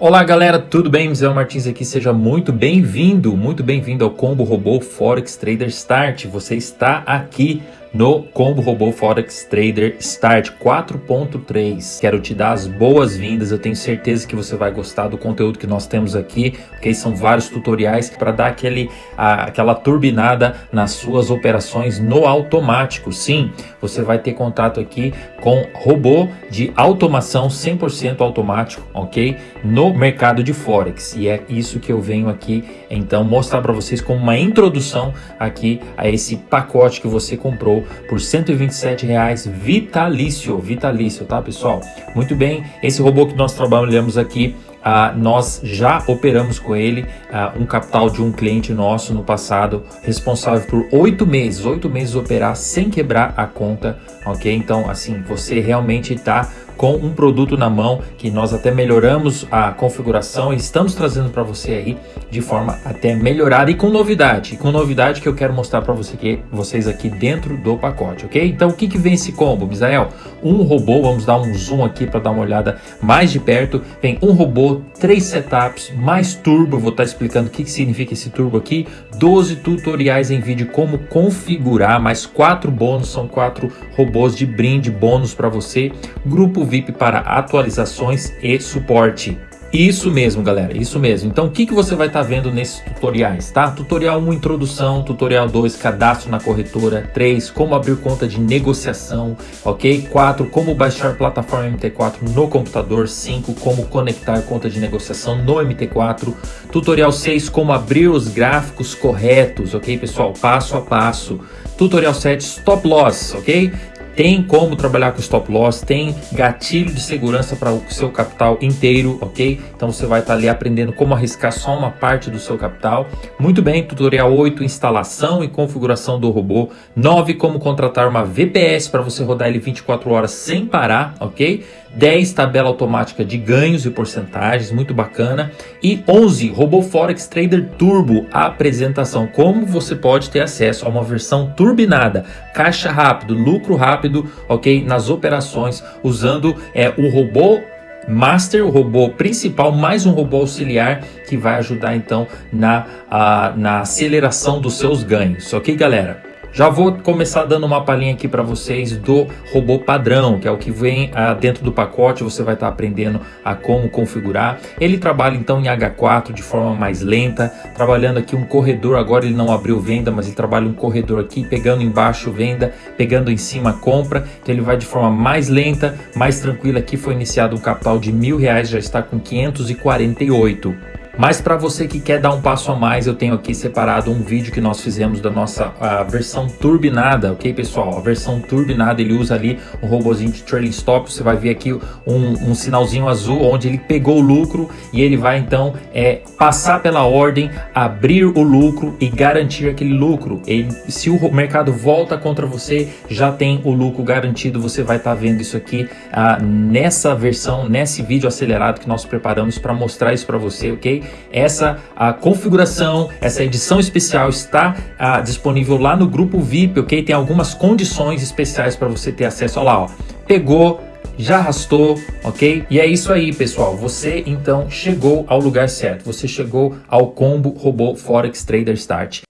Olá galera, tudo bem? Zé Martins aqui, seja muito bem-vindo, muito bem-vindo ao Combo Robô Forex Trader Start. Você está aqui no Combo Robô Forex Trader Start 4.3. Quero te dar as boas-vindas, eu tenho certeza que você vai gostar do conteúdo que nós temos aqui, ok? São vários tutoriais para dar aquele, a, aquela turbinada nas suas operações no automático. Sim, você vai ter contato aqui com robô de automação 100% automático, ok? No mercado de Forex. E é isso que eu venho aqui, então, mostrar para vocês como uma introdução aqui a esse pacote que você comprou por 127 reais vitalício, vitalício, tá pessoal? Muito bem, esse robô que nós trabalhamos aqui Uh, nós já operamos com ele uh, um capital de um cliente nosso no passado, responsável por oito meses, oito meses operar sem quebrar a conta, ok? Então, assim, você realmente está com um produto na mão que nós até melhoramos a configuração e estamos trazendo para você aí de forma até melhorada e com novidade, com novidade que eu quero mostrar para você que, vocês aqui dentro do pacote, ok? Então o que, que vem esse combo, Misael? Um robô, vamos dar um zoom aqui para dar uma olhada mais de perto, vem um robô, três setups, mais turbo, vou estar tá explicando o que, que significa esse turbo aqui, 12 tutoriais em vídeo como configurar, mais quatro bônus, são quatro robôs de brinde, bônus para você, grupo VIP para atualizações e suporte. Isso mesmo, galera, isso mesmo. Então, o que, que você vai estar tá vendo nesses tutoriais, tá? Tutorial 1, introdução. Tutorial 2, cadastro na corretora. 3, como abrir conta de negociação, ok? 4, como baixar plataforma MT4 no computador. 5, como conectar conta de negociação no MT4. Tutorial 6, como abrir os gráficos corretos, ok, pessoal? Passo a passo. Tutorial 7, stop loss, ok? Tem como trabalhar com stop loss, tem gatilho de segurança para o seu capital inteiro, ok? Então você vai estar tá ali aprendendo como arriscar só uma parte do seu capital. Muito bem, tutorial 8, instalação e configuração do robô. 9, como contratar uma VPS para você rodar ele 24 horas sem parar, ok? 10 tabela automática de ganhos e porcentagens, muito bacana. E 11 Robô Forex Trader Turbo, a apresentação, como você pode ter acesso a uma versão turbinada, caixa rápido, lucro rápido, ok? Nas operações, usando é, o robô Master, o robô principal, mais um robô auxiliar que vai ajudar então na, a, na aceleração dos seus ganhos, ok galera? Já vou começar dando uma palhinha aqui para vocês do robô padrão, que é o que vem ah, dentro do pacote, você vai estar tá aprendendo a como configurar. Ele trabalha então em H4 de forma mais lenta, trabalhando aqui um corredor, agora ele não abriu venda, mas ele trabalha um corredor aqui, pegando embaixo venda, pegando em cima compra, então ele vai de forma mais lenta, mais tranquila. Aqui foi iniciado um capital de mil reais, já está com 548. Mas para você que quer dar um passo a mais, eu tenho aqui separado um vídeo que nós fizemos da nossa versão turbinada, ok pessoal? A versão turbinada, ele usa ali um robozinho de trailing stop, você vai ver aqui um, um sinalzinho azul onde ele pegou o lucro e ele vai então é, passar pela ordem, abrir o lucro e garantir aquele lucro. Ele, se o mercado volta contra você, já tem o lucro garantido, você vai estar tá vendo isso aqui ah, nessa versão, nesse vídeo acelerado que nós preparamos para mostrar isso para você, ok? Essa a configuração, essa edição especial está a, disponível lá no grupo VIP, ok? Tem algumas condições especiais para você ter acesso. Olha lá, ó. Pegou, já arrastou, ok? E é isso aí, pessoal. Você então chegou ao lugar certo. Você chegou ao combo robô Forex Trader Start.